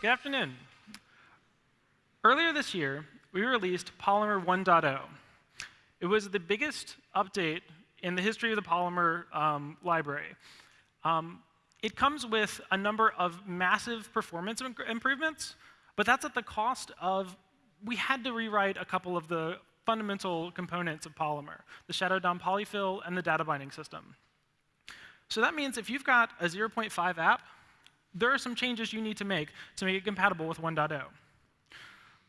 Good afternoon. Earlier this year, we released Polymer 1.0. It was the biggest update in the history of the Polymer um, library. Um, it comes with a number of massive performance improvements, but that's at the cost of we had to rewrite a couple of the fundamental components of Polymer, the Shadow DOM polyfill and the data binding system. So that means if you've got a 0.5 app, there are some changes you need to make to make it compatible with 1.0.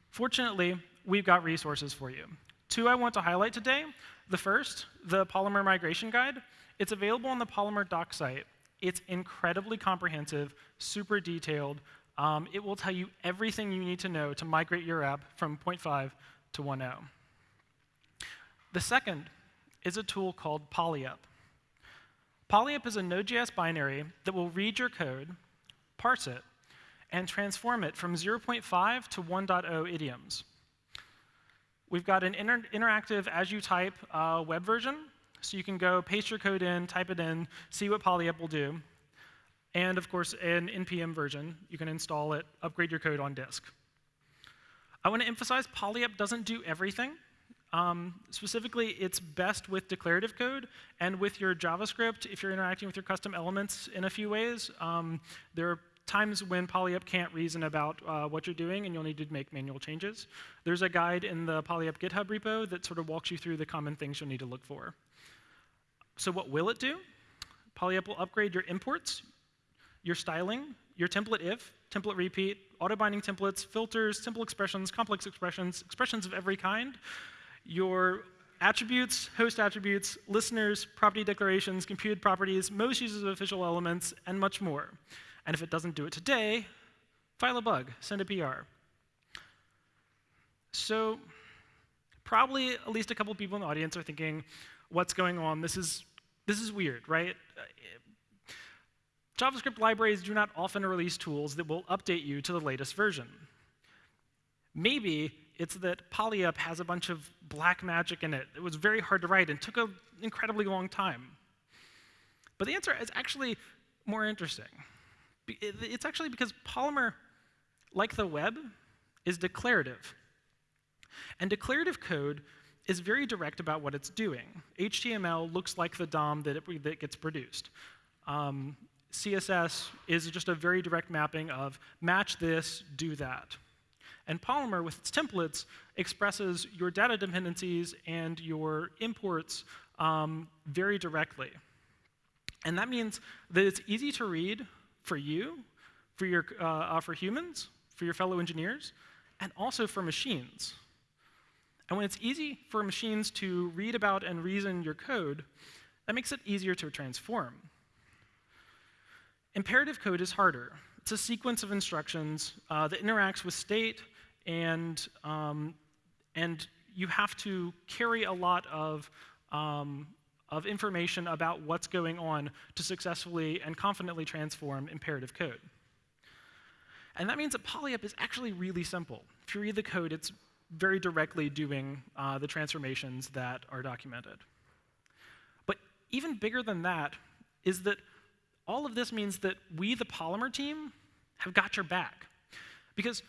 Fortunately, we've got resources for you. Two I want to highlight today. The first, the Polymer Migration Guide. It's available on the Polymer doc site. It's incredibly comprehensive, super detailed. Um, it will tell you everything you need to know to migrate your app from 0.5 to 1.0. The second is a tool called PolyUp. PolyUp is a Node.js binary that will read your code, parse it, and transform it from 0.5 to 1.0 idioms. We've got an inter interactive as you type uh, web version, so you can go paste your code in, type it in, see what PolyUp will do. And of course, an NPM version. You can install it, upgrade your code on disk. I want to emphasize PolyUp doesn't do everything. Um, specifically, it's best with declarative code and with your JavaScript if you're interacting with your custom elements in a few ways. Um, there are times when PolyUp can't reason about uh, what you're doing and you'll need to make manual changes. There's a guide in the PolyUp GitHub repo that sort of walks you through the common things you'll need to look for. So what will it do? PolyUp will upgrade your imports, your styling, your template if, template repeat, auto binding templates, filters, simple expressions, complex expressions, expressions of every kind, your attributes, host attributes, listeners, property declarations, computed properties, most uses of official elements, and much more. And if it doesn't do it today, file a bug, send a PR. So probably at least a couple people in the audience are thinking, what's going on? This is, this is weird, right? JavaScript libraries do not often release tools that will update you to the latest version. Maybe it's that PolyUp has a bunch of black magic in it. It was very hard to write and took an incredibly long time. But the answer is actually more interesting. It's actually because Polymer, like the web, is declarative. And declarative code is very direct about what it's doing. HTML looks like the DOM that, it, that gets produced. Um, CSS is just a very direct mapping of match this, do that. And Polymer, with its templates, expresses your data dependencies and your imports um, very directly. And that means that it's easy to read for you, for, your, uh, uh, for humans, for your fellow engineers, and also for machines. And when it's easy for machines to read about and reason your code, that makes it easier to transform. Imperative code is harder. It's a sequence of instructions uh, that interacts with state, and, um, and you have to carry a lot of um, of information about what's going on to successfully and confidently transform imperative code. And that means that PolyUp is actually really simple. If you read the code, it's very directly doing uh, the transformations that are documented. But even bigger than that is that all of this means that we, the Polymer team, have got your back. Because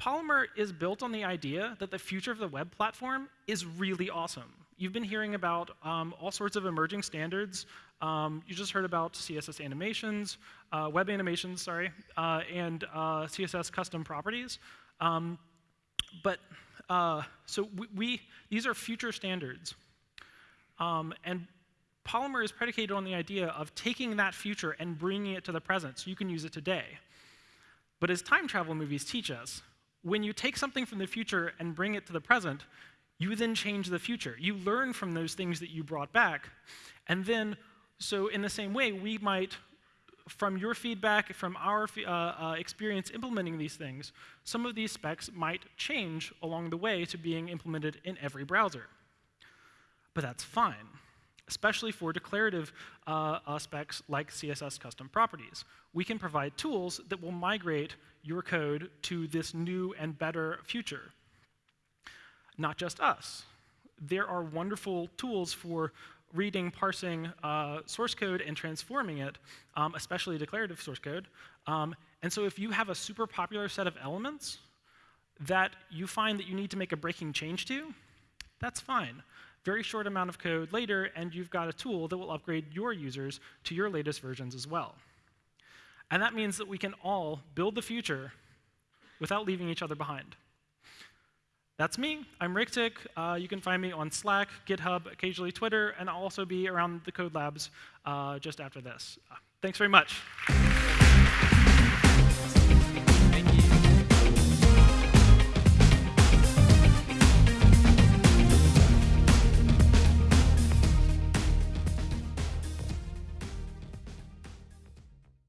Polymer is built on the idea that the future of the web platform is really awesome. You've been hearing about um, all sorts of emerging standards. Um, you just heard about CSS animations, uh, web animations, sorry, uh, and uh, CSS custom properties. Um, but uh, so we, we, these are future standards. Um, and Polymer is predicated on the idea of taking that future and bringing it to the present so you can use it today. But as time travel movies teach us, when you take something from the future and bring it to the present, you then change the future. You learn from those things that you brought back. And then, so in the same way, we might, from your feedback, from our uh, uh, experience implementing these things, some of these specs might change along the way to being implemented in every browser. But that's fine, especially for declarative uh, uh specs like CSS custom properties. We can provide tools that will migrate your code to this new and better future not just us. There are wonderful tools for reading, parsing uh, source code and transforming it, um, especially declarative source code. Um, and so if you have a super popular set of elements that you find that you need to make a breaking change to, that's fine. Very short amount of code later, and you've got a tool that will upgrade your users to your latest versions as well. And that means that we can all build the future without leaving each other behind. That's me. I'm Rictic. Uh, you can find me on Slack, GitHub, occasionally Twitter, and I'll also be around the Code Labs uh, just after this. Uh, thanks very much.